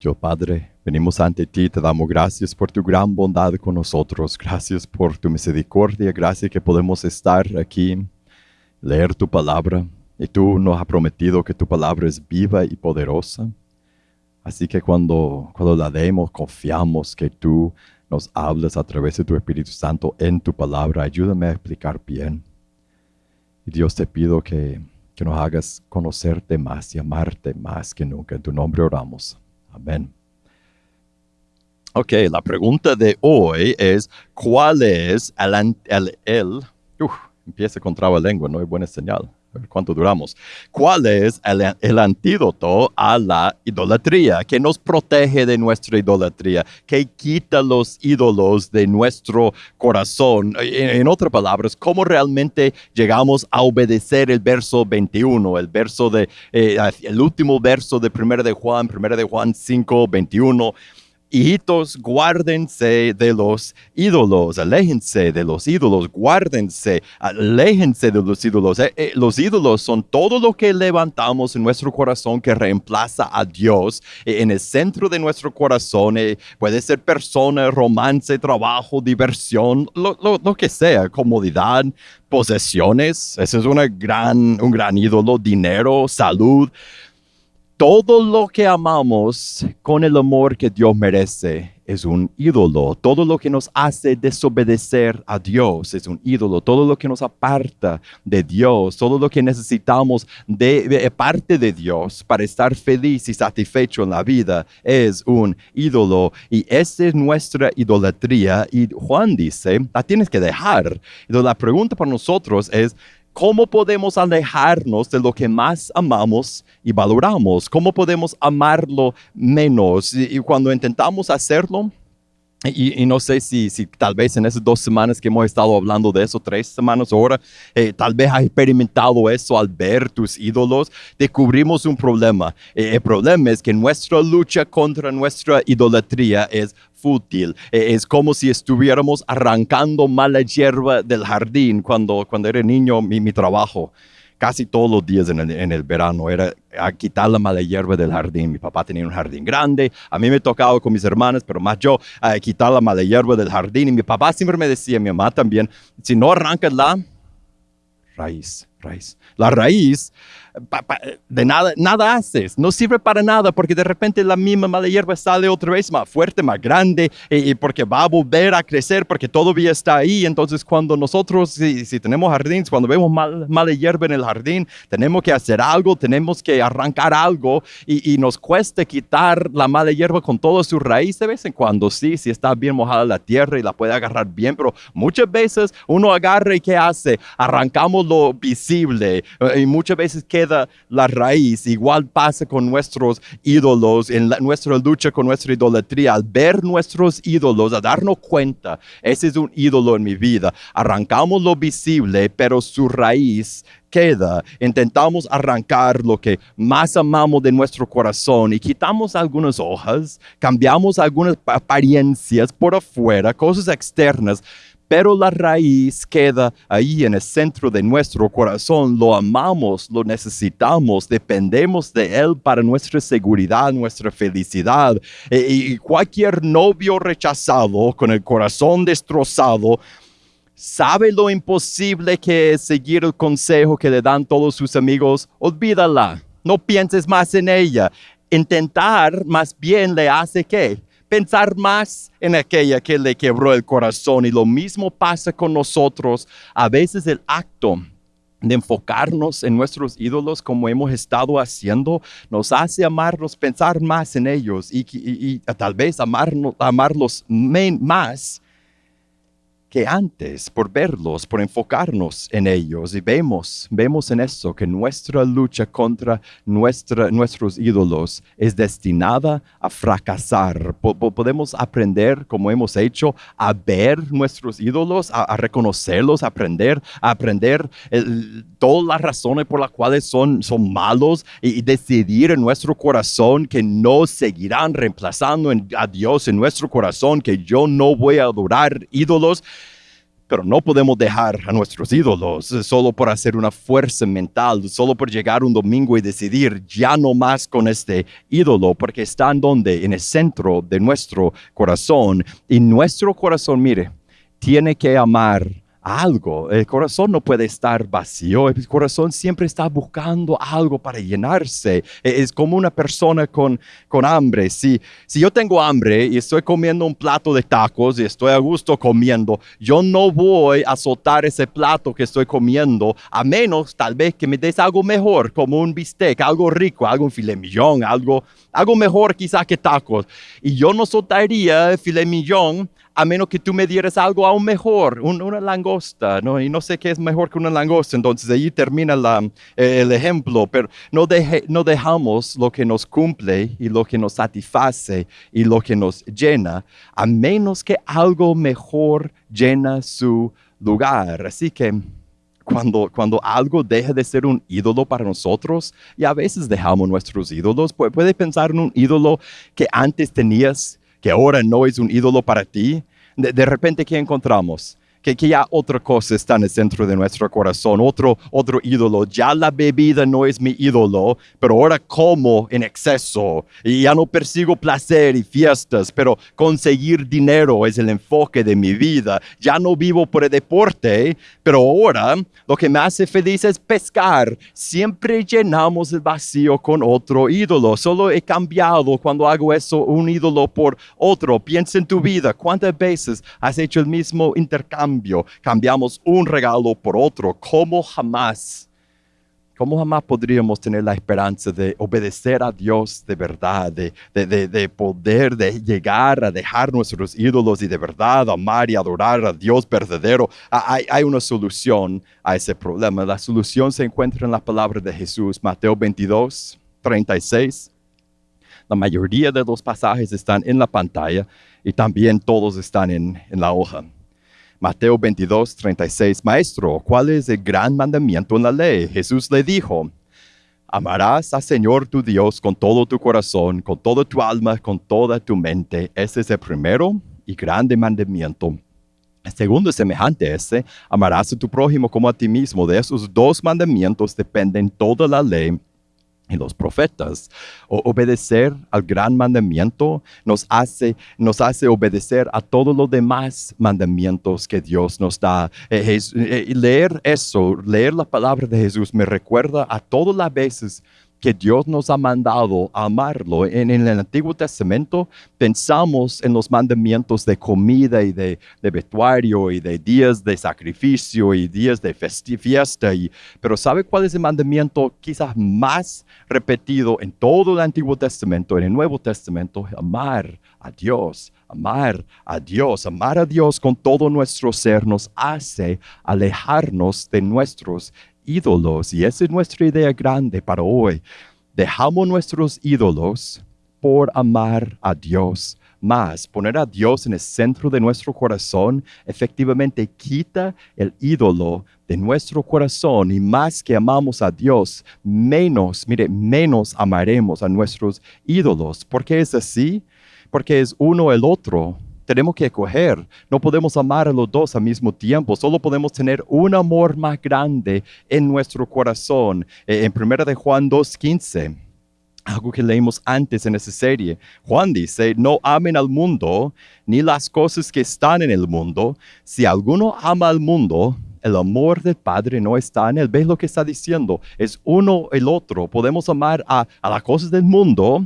Dios Padre, venimos ante ti, te damos gracias por tu gran bondad con nosotros, gracias por tu misericordia, gracias que podemos estar aquí, leer tu palabra, y tú nos has prometido que tu palabra es viva y poderosa. Así que cuando, cuando la leemos, confiamos que tú nos hablas a través de tu Espíritu Santo en tu palabra. Ayúdame a explicar bien. Y Dios te pido que, que nos hagas conocerte más y amarte más que nunca. En tu nombre oramos. Amén. Ok, la pregunta de hoy es, ¿cuál es el, el, el empieza con traba lengua, no hay buena señal. ¿Cuánto duramos? ¿Cuál es el, el, antídoto a la idolatría? que nos protege de nuestra idolatría? que quita los ídolos de nuestro corazón? En, en otras palabras, ¿cómo realmente llegamos a obedecer el verso 21? El verso de, eh, el último verso de 1 de Juan, 1 de Juan 5, 21 Hijitos, guárdense de los ídolos, aléjense de los ídolos, guárdense, aléjense de los ídolos. Eh, eh, los ídolos son todo lo que levantamos en nuestro corazón que reemplaza a Dios eh, en el centro de nuestro corazón. puede ser persona, romance, trabajo, diversión, lo, que sea, comodidad, posesiones. Ese es una gran, un gran ídolo, dinero, salud todo lo que amamos con el amor que Dios merece es un ídolo. Todo lo que nos hace desobedecer a Dios es un ídolo. Todo lo que nos aparta de Dios, todo lo que necesitamos de, parte de Dios para estar feliz y satisfecho en la vida es un ídolo. Y esa es nuestra idolatría. Y Juan dice, la tienes que dejar. Entonces la pregunta para nosotros es, ¿Cómo podemos alejarnos de lo que más amamos y valoramos? ¿Cómo podemos amarlo menos? Y, cuando intentamos hacerlo, y, no sé si, si, tal vez en esas dos semanas que hemos estado hablando de eso, tres semanas ahora, eh, tal vez has experimentado eso al ver tus ídolos, descubrimos un problema. Eh, el problema es que nuestra lucha contra nuestra idolatría es fútil. Eh, es como si estuviéramos arrancando mala hierba del jardín cuando, cuando era niño, mi, mi trabajo casi todos los días en el, en el, verano era a quitar la mala hierba del jardín. Mi papá tenía un jardín grande, a mí me tocaba con mis hermanas, pero más yo a quitar la mala hierba del jardín. Y mi papá siempre me decía, mi mamá también, si no arrancas la raíz, raíz. La raíz de nada, nada haces, no sirve para nada porque de repente la misma mala hierba sale otra vez más fuerte, más grande y, porque va a volver a crecer porque todavía está ahí. Entonces cuando nosotros, si, tenemos jardines, cuando vemos mal, mala hierba en el jardín, tenemos que hacer algo, tenemos que arrancar algo y, y, nos cuesta quitar la mala hierba con toda su raíz de vez en cuando. Sí, si está bien mojada la tierra y la puede agarrar bien, pero muchas veces uno agarra y ¿qué hace? Arrancamos lo visible y muchas veces queda la raíz. Igual pasa con nuestros ídolos, en nuestra lucha con nuestra idolatría. Al ver nuestros ídolos, a darnos cuenta, ese es un ídolo en mi vida. Arrancamos lo visible, pero su raíz queda. Intentamos arrancar lo que más amamos de nuestro corazón y quitamos algunas hojas, cambiamos algunas apariencias por afuera, cosas externas, pero la raíz queda ahí en el centro de nuestro corazón. Lo amamos, lo necesitamos, dependemos de Él para nuestra seguridad, nuestra felicidad. E, y cualquier novio rechazado con el corazón destrozado, sabe lo imposible que es seguir el consejo que le dan todos sus amigos. Olvídala, no pienses más en ella. Intentar más bien le hace que pensar más en aquella que le quebró el corazón. Y lo mismo pasa con nosotros. A veces el acto de enfocarnos en nuestros ídolos como hemos estado haciendo, nos hace amarlos, pensar más en ellos y, tal vez amarnos, amarlos más que antes por verlos, por enfocarnos en ellos. Y vemos, vemos en eso que nuestra lucha contra nuestros ídolos es destinada a fracasar. podemos aprender, como hemos hecho, a ver nuestros ídolos, a, reconocerlos, a aprender, a aprender todas las razones por las cuales son, son malos y, decidir en nuestro corazón que no seguirán reemplazando a Dios en nuestro corazón, que yo no voy a adorar ídolos Pero no podemos dejar a nuestros ídolos eh, solo por hacer una fuerza mental, solo por llegar un domingo y decidir ya no más con este ídolo, porque están donde, en el centro de nuestro corazón. Y nuestro corazón, mire, tiene que amar algo. El corazón no puede estar vacío. El corazón siempre está buscando algo para llenarse. E, es como una persona con, con hambre. Si, si yo tengo hambre y estoy comiendo un plato de tacos y estoy a gusto comiendo, yo no voy a soltar ese plato que estoy comiendo, a menos tal vez que me des algo mejor, como un bistec, algo rico, algo filet millón, algo, algo mejor quizás que tacos. Y yo no soltaría el filet millón a menos que tú me dieras algo aún mejor, una langosta, ¿no? Y no sé qué es mejor que una langosta, entonces ahí termina eh, el ejemplo, pero no, no dejamos lo que nos cumple y lo que nos satisface y lo que nos llena, a menos que algo mejor llena su lugar. Así que cuando, cuando, algo deja de ser un ídolo para nosotros, y a veces dejamos nuestros ídolos, puede pensar en un ídolo que antes tenías, que ahora no es un ídolo para ti, de, repente, ¿qué encontramos? Que, que, ya otra cosa está en el centro de nuestro corazón, otro, otro ídolo. Ya la bebida no es mi ídolo, pero ahora como en exceso y ya no persigo placer y fiestas, pero conseguir dinero es el enfoque de mi vida. Ya no vivo por el deporte, pero ahora lo que me hace feliz es pescar. Siempre llenamos el vacío con otro ídolo. Solo he cambiado cuando hago eso un ídolo por otro. Piensa en tu vida. ¿Cuántas veces has hecho el mismo intercambio? Cambiamos un regalo por otro. ¿Cómo jamás? ¿Cómo jamás podríamos tener la esperanza de obedecer a Dios de verdad, de, de, de, poder de llegar a dejar nuestros ídolos y de verdad amar y adorar a Dios verdadero? Hay, hay una solución a ese problema. La solución se encuentra en la palabra de Jesús, Mateo 22, 36. La mayoría de los pasajes están en la pantalla y también todos están en, en la hoja. Mateo 22, 36, Maestro, ¿cuál es el gran mandamiento en la ley? Jesús le dijo, Amarás al Señor tu Dios con todo tu corazón, con toda tu alma, con toda tu mente. Ese es el primero y grande mandamiento. El segundo es semejante a ese, amarás a tu prójimo como a ti mismo. De esos dos mandamientos dependen toda la ley y los profetas. O obedecer al gran mandamiento nos hace, nos hace obedecer a todos los demás mandamientos que Dios nos da. Eh, eh, leer eso, leer la palabra de Jesús me recuerda a todas las veces que Dios nos ha mandado a amarlo. En, el Antiguo Testamento pensamos en los mandamientos de comida y de, vestuario y de días de sacrificio y días de fiesta. Y, pero ¿sabe cuál es el mandamiento quizás más repetido en todo el Antiguo Testamento, en el Nuevo Testamento? Amar a Dios. Amar a Dios, amar a Dios con todo nuestro ser nos hace alejarnos de nuestros ídolos. Y esa es nuestra idea grande para hoy. Dejamos nuestros ídolos por amar a Dios más. Poner a Dios en el centro de nuestro corazón efectivamente quita el ídolo de nuestro corazón y más que amamos a Dios, menos, mire, menos amaremos a nuestros ídolos. ¿Por qué es así? Porque es uno el otro tenemos que escoger. No podemos amar a los dos al mismo tiempo. Solo podemos tener un amor más grande en nuestro corazón. Eh, en 1 de Juan 2.15, algo que leímos antes en esa serie, Juan dice, no amen al mundo ni las cosas que están en el mundo. Si alguno ama al mundo, el amor del Padre no está en él. ¿Ves lo que está diciendo? Es uno el otro. Podemos amar a, a las cosas del mundo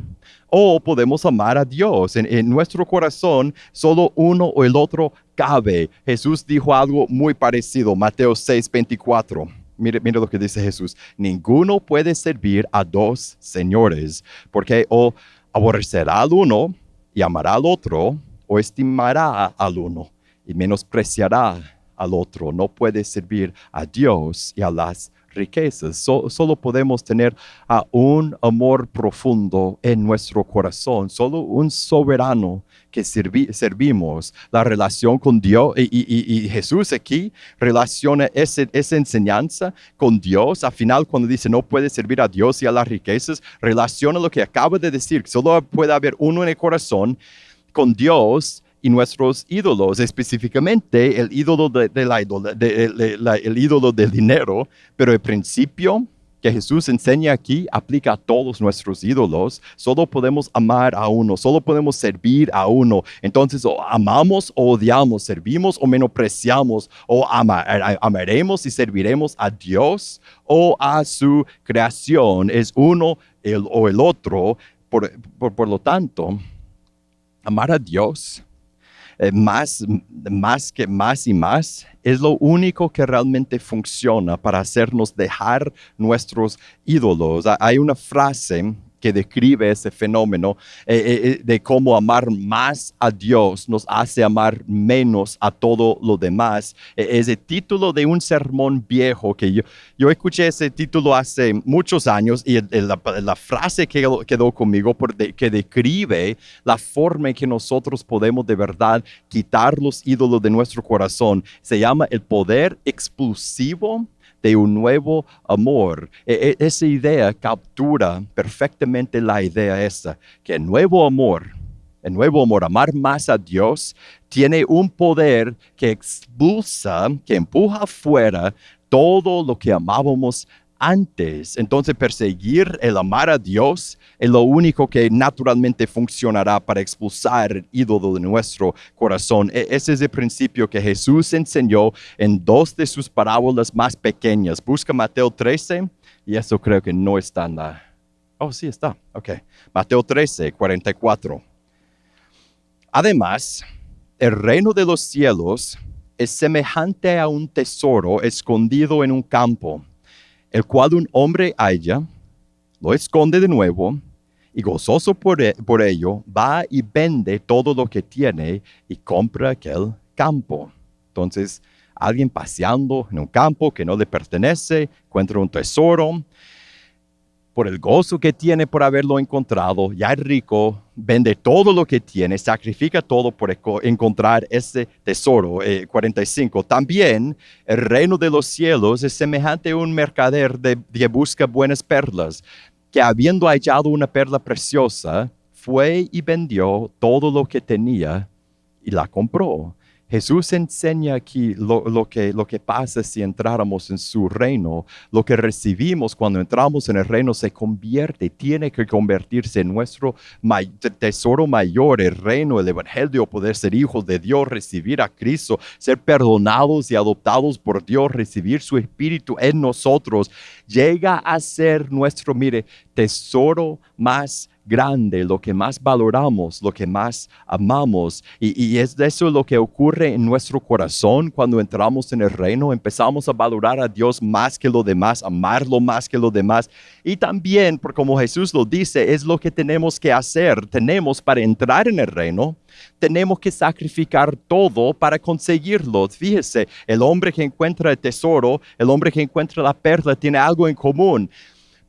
o podemos amar a Dios. En, nuestro corazón solo uno o el otro cabe. Jesús dijo algo muy parecido, Mateo 6, 24. Mire, lo que dice Jesús. Ninguno puede servir a dos señores, porque o aborrecerá al uno y amará al otro, o estimará al uno y menospreciará al otro. No puede servir a Dios y a las riquezas. solo podemos tener a un amor profundo en nuestro corazón. Solo un soberano que servimos la relación con Dios. Y, Jesús aquí relaciona ese, esa enseñanza con Dios. Al final, cuando dice no puede servir a Dios y a las riquezas, relaciona lo que acaba de decir. Solo puede haber uno en el corazón con Dios y nuestros ídolos, específicamente el ídolo, de, la, el ídolo del dinero, pero el principio que Jesús enseña aquí aplica a todos nuestros ídolos. Solo podemos amar a uno, solo podemos servir a uno. Entonces, o amamos o odiamos, servimos o menospreciamos, o amaremos y serviremos a Dios o a su creación. Es uno o el otro. por lo tanto, amar a Dios eh, más, más que más y más, es lo único que realmente funciona para hacernos dejar nuestros ídolos. Hay una frase que describe ese fenómeno eh, eh, eh, de cómo amar más a Dios nos hace amar menos a todo lo demás. es el título de un sermón viejo que yo, yo escuché ese título hace muchos años y la, frase que quedó, conmigo por que describe la forma en que nosotros podemos de verdad quitar los ídolos de nuestro corazón se llama el poder explosivo de un nuevo amor. E, e, esa idea captura perfectamente la idea esa, que el nuevo amor, el nuevo amor, amar más a Dios, tiene un poder que expulsa, que empuja afuera todo lo que amábamos antes. Entonces perseguir el amar a Dios es lo único que naturalmente funcionará para expulsar el ídolo de nuestro corazón. E, ese es el principio que Jesús enseñó en dos de sus parábolas más pequeñas. Busca Mateo 13 y eso creo que no está en la... Oh, sí está. Ok. Mateo 13, 44. Además, el reino de los cielos es semejante a un tesoro escondido en un campo el cual un hombre halla, lo esconde de nuevo, y gozoso por, e, por, ello, va y vende todo lo que tiene y compra aquel campo. Entonces, alguien paseando en un campo que no le pertenece, encuentra un tesoro, por el gozo que tiene por haberlo encontrado, ya es rico, vende todo lo que tiene, sacrifica todo por encontrar ese tesoro. 45. Eh, También el reino de los cielos es semejante a un mercader de, que busca buenas perlas, que habiendo hallado una perla preciosa, fue y vendió todo lo que tenía y la compró. Jesús enseña aquí lo, que, lo que pasa si entráramos en su reino. Lo que recibimos cuando entramos en el reino se convierte, tiene que convertirse en nuestro tesoro mayor, el reino, el evangelio, poder ser hijos de Dios, recibir a Cristo, ser perdonados y adoptados por Dios, recibir su espíritu en nosotros. Llega a ser nuestro, mire, tesoro más grande, lo que más valoramos, lo que más amamos. Y, es eso lo que ocurre en nuestro corazón cuando entramos en el reino. Empezamos a valorar a Dios más que lo demás, amarlo más que lo demás. Y también, por como Jesús lo dice, es lo que tenemos que hacer. Tenemos para entrar en el reino, tenemos que sacrificar todo para conseguirlo. Fíjese, el hombre que encuentra el tesoro, el hombre que encuentra la perla, tiene algo en común.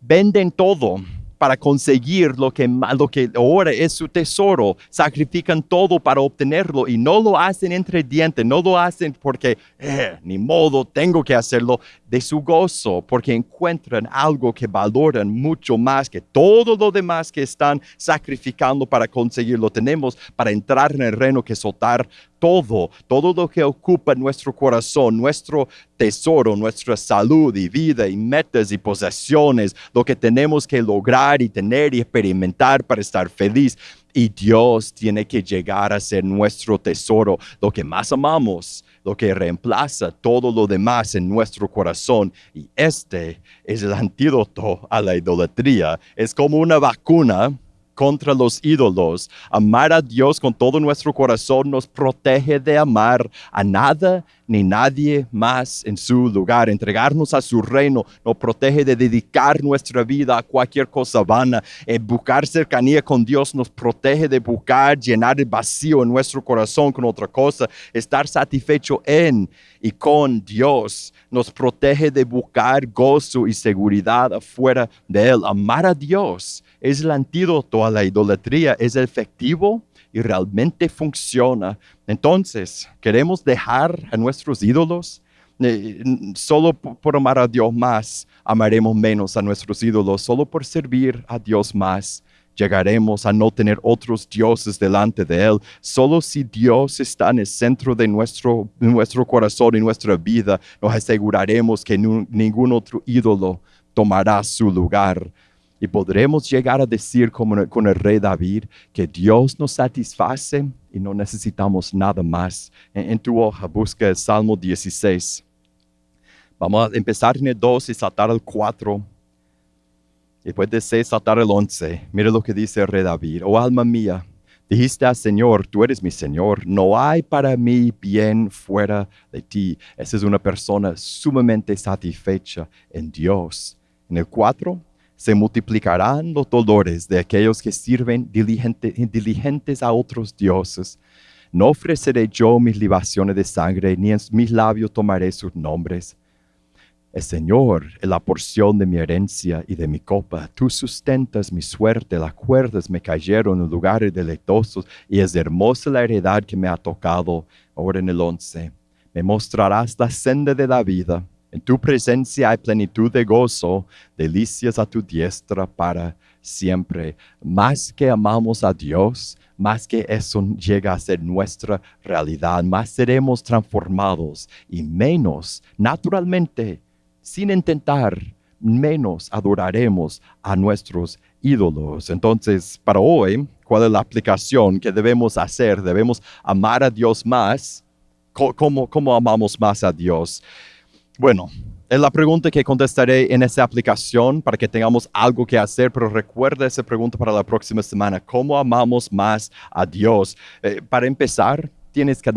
Venden todo para conseguir lo que, lo que ahora es su tesoro. Sacrifican todo para obtenerlo y no lo hacen entre dientes, no lo hacen porque, eh, ni modo, tengo que hacerlo de su gozo, porque encuentran algo que valoran mucho más que todo lo demás que están sacrificando para conseguirlo. Tenemos para entrar en el reino que soltar todo, todo lo que ocupa nuestro corazón, nuestro tesoro, nuestra salud y vida y metas y posesiones, lo que tenemos que lograr y tener y experimentar para estar feliz. Y Dios tiene que llegar a ser nuestro tesoro, lo que más amamos, lo que reemplaza todo lo demás en nuestro corazón. Y este es el antídoto a la idolatría. Es como una vacuna contra los ídolos. Amar a Dios con todo nuestro corazón nos protege de amar a nada ni nadie más en su lugar. Entregarnos a su reino nos protege de dedicar nuestra vida a cualquier cosa vana. Eh, buscar cercanía con Dios nos protege de buscar llenar el vacío en nuestro corazón con otra cosa. Estar satisfecho en y con Dios nos protege de buscar gozo y seguridad afuera de Él. Amar a Dios es el antídoto a la idolatría, es efectivo y realmente funciona. Entonces, ¿queremos dejar a nuestros ídolos? Eh, solo por amar a Dios más, amaremos menos a nuestros ídolos. Solo por servir a Dios más, llegaremos a no tener otros dioses delante de Él. Solo si Dios está en el centro de nuestro, nuestro corazón y nuestra vida, nos aseguraremos que ningún otro ídolo tomará su lugar. Y podremos llegar a decir como con el rey David que Dios nos satisface y no necesitamos nada más. En, tu hoja busca el Salmo 16. Vamos a empezar en el 2 y saltar al 4. Y después de 6 saltar al 11. Mira lo que dice el rey David. Oh alma mía, dijiste al Señor, tú eres mi Señor. No hay para mí bien fuera de ti. Esa es una persona sumamente satisfecha en Dios. En el 4 se multiplicarán los dolores de aquellos que sirven diligentes a otros dioses. No ofreceré yo mis libaciones de sangre, ni en mis labios tomaré sus nombres. El Señor es la porción de mi herencia y de mi copa. Tú sustentas mi suerte, las cuerdas me cayeron en lugares deleitosos y es hermosa la heredad que me ha tocado. Ahora en el once, me mostrarás la senda de la vida en tu presencia hay plenitud de gozo, delicias a tu diestra para siempre. Más que amamos a Dios, más que eso llega a ser nuestra realidad, más seremos transformados y menos, naturalmente, sin intentar, menos adoraremos a nuestros ídolos. Entonces, para hoy, ¿cuál es la aplicación que debemos hacer? Debemos amar a Dios más. ¿Cómo, cómo amamos más a Dios? Bueno, es la pregunta que contestaré en esta aplicación para que tengamos algo que hacer, pero recuerda esa pregunta para la próxima semana. ¿Cómo amamos más a Dios? Eh, para empezar, tienes que,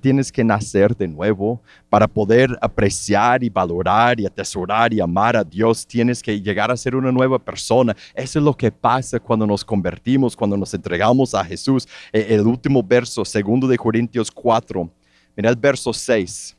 tienes que nacer de nuevo para poder apreciar y valorar y atesorar y amar a Dios. Tienes que llegar a ser una nueva persona. Eso es lo que pasa cuando nos convertimos, cuando nos entregamos a Jesús. Eh, el último verso, segundo de Corintios 4. Mira el verso 6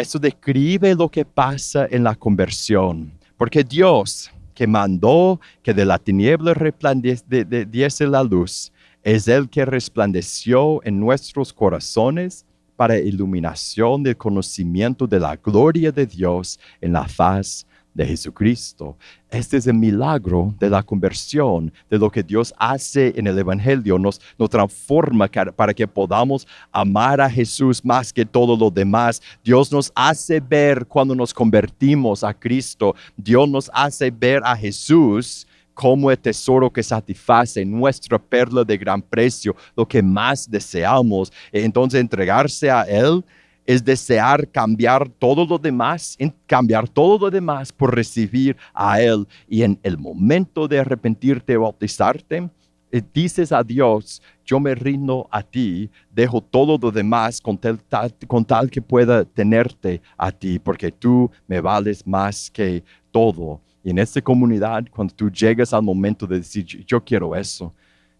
eso describe lo que pasa en la conversión. Porque Dios, que mandó que de la tiniebla resplandeciese la luz, es el que resplandeció en nuestros corazones para iluminación del conocimiento de la gloria de Dios en la faz de Jesucristo. Este es el milagro de la conversión, de lo que Dios hace en el Evangelio. Nos, nos transforma para que podamos amar a Jesús más que todo lo demás. Dios nos hace ver cuando nos convertimos a Cristo. Dios nos hace ver a Jesús como el tesoro que satisface nuestra perla de gran precio, lo que más deseamos. Entonces entregarse a Él es desear cambiar todo lo demás, cambiar todo lo demás por recibir a Él. Y en el momento de arrepentirte o bautizarte, eh, dices a Dios, yo me rindo a ti, dejo todo lo demás con tal, que pueda tenerte a ti, porque tú me vales más que todo. Y en esta comunidad, cuando tú llegas al momento de decir, yo quiero eso,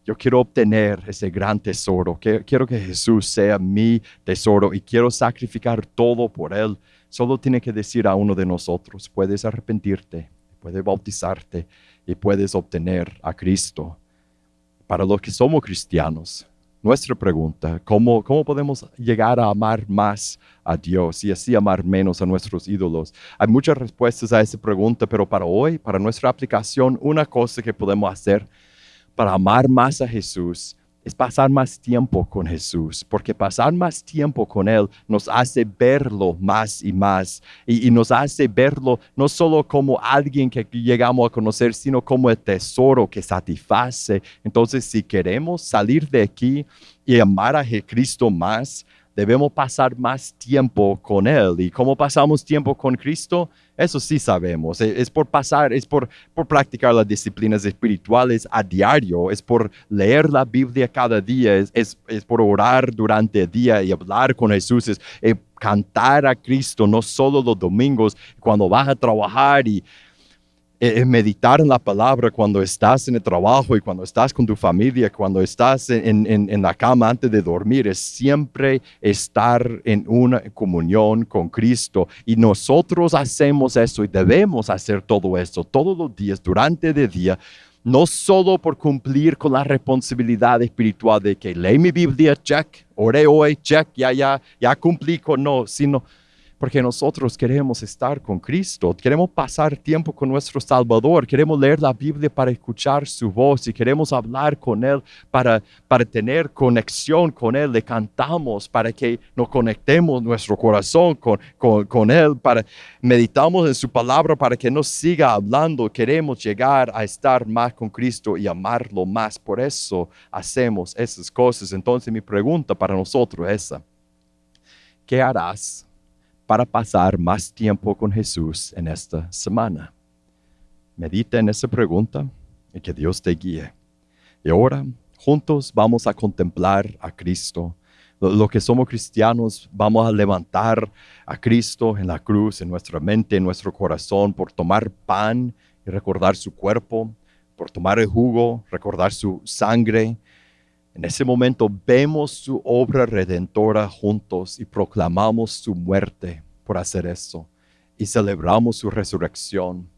yo quiero obtener ese gran tesoro. Quiero que Jesús sea mi tesoro y quiero sacrificar todo por Él. Solo tiene que decir a uno de nosotros, puedes arrepentirte, puedes bautizarte y puedes obtener a Cristo. Para los que somos cristianos, nuestra pregunta, ¿cómo, ¿cómo podemos llegar a amar más a Dios y así amar menos a nuestros ídolos? Hay muchas respuestas a esa pregunta, pero para hoy, para nuestra aplicación, una cosa que podemos hacer para amar más a Jesús es pasar más tiempo con Jesús, porque pasar más tiempo con Él nos hace verlo más y más, y, nos hace verlo no solo como alguien que llegamos a conocer, sino como el tesoro que satisface. Entonces, si queremos salir de aquí y amar a Cristo más, debemos pasar más tiempo con Él. ¿Y cómo pasamos tiempo con Cristo? Eso sí sabemos. E, es por pasar, es por, por practicar las disciplinas espirituales a diario, es por leer la Biblia cada día, es, es, por orar durante el día y hablar con Jesús, es, es cantar a Cristo, no solo los domingos, cuando vas a trabajar y es meditar en la palabra cuando estás en el trabajo y cuando estás con tu familia, cuando estás en, en, la cama antes de dormir, es siempre estar en una comunión con Cristo. Y nosotros hacemos eso y debemos hacer todo esto todos los días, durante el día, no solo por cumplir con la responsabilidad espiritual de que leí mi Biblia, check, oré hoy, check, ya, ya, ya cumplí con no, sino porque nosotros queremos estar con Cristo, queremos pasar tiempo con nuestro Salvador, queremos leer la Biblia para escuchar su voz y queremos hablar con Él para, para tener conexión con Él. Le cantamos para que nos conectemos nuestro corazón con, con, con Él, para meditamos en su palabra para que nos siga hablando. Queremos llegar a estar más con Cristo y amarlo más. Por eso hacemos esas cosas. Entonces mi pregunta para nosotros es. ¿Qué harás para pasar más tiempo con Jesús en esta semana? Medita en esa pregunta y que Dios te guíe. Y ahora, juntos vamos a contemplar a Cristo. Lo, que somos cristianos, vamos a levantar a Cristo en la cruz, en nuestra mente, en nuestro corazón, por tomar pan y recordar su cuerpo, por tomar el jugo, recordar su sangre. En ese momento vemos su obra redentora juntos y proclamamos su muerte por hacer eso y celebramos su resurrección.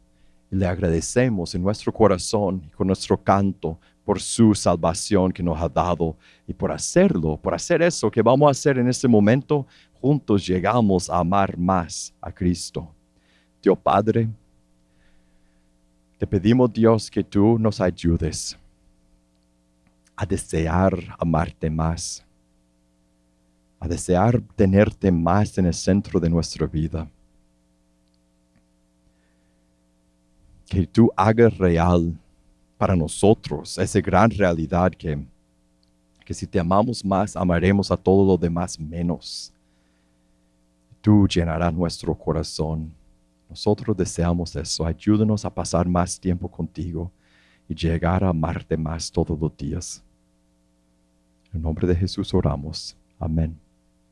Y le agradecemos en nuestro corazón y con nuestro canto por su salvación que nos ha dado y por hacerlo, por hacer eso que vamos a hacer en este momento, juntos llegamos a amar más a Cristo. Dios Padre, te pedimos Dios que tú nos ayudes a desear amarte más, a desear tenerte más en el centro de nuestra vida. Que tú hagas real para nosotros esa gran realidad que, que si te amamos más, amaremos a todo lo demás menos. Tú llenarás nuestro corazón. Nosotros deseamos eso. Ayúdanos a pasar más tiempo contigo y llegar a amarte más todos los días. En nombre de Jesús oramos. Amén.